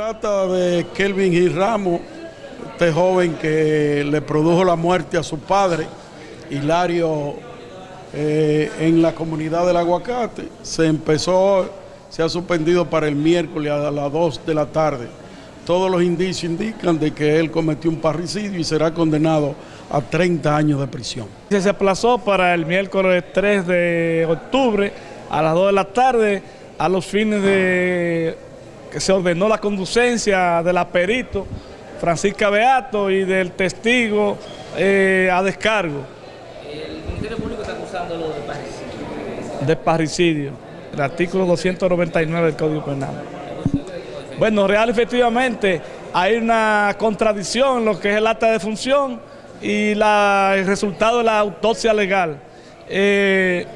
trata de Kelvin Gil Ramos, este joven que le produjo la muerte a su padre, Hilario, eh, en la comunidad del aguacate. Se empezó, se ha suspendido para el miércoles a las 2 de la tarde. Todos los indicios indican de que él cometió un parricidio y será condenado a 30 años de prisión. Se aplazó para el miércoles 3 de octubre a las 2 de la tarde a los fines de que se ordenó la conducencia del aperito Francisca Beato y del testigo eh, a descargo. El Ministerio Público está acusándolo de parricidio. De parricidio, el artículo 299 del Código Penal. Bueno, real efectivamente hay una contradicción en lo que es el acta de función y la, el resultado de la autopsia legal. Eh,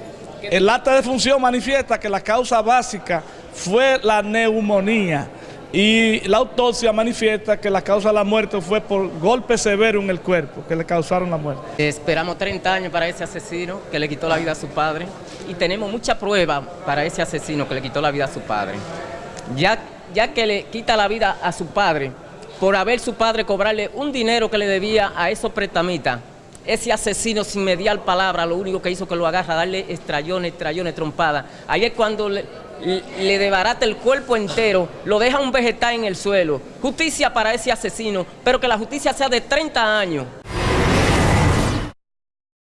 el acta de función manifiesta que la causa básica fue la neumonía y la autopsia manifiesta que la causa de la muerte fue por golpe severo en el cuerpo que le causaron la muerte. Esperamos 30 años para ese asesino que le quitó la vida a su padre y tenemos mucha prueba para ese asesino que le quitó la vida a su padre. Ya, ya que le quita la vida a su padre por haber su padre cobrarle un dinero que le debía a esos pretamitas, ese asesino sin mediar palabra, lo único que hizo que lo agarra, darle estrellones, estrellones, trompadas. Ahí es cuando le, le debarata el cuerpo entero, lo deja un vegetal en el suelo. Justicia para ese asesino, pero que la justicia sea de 30 años.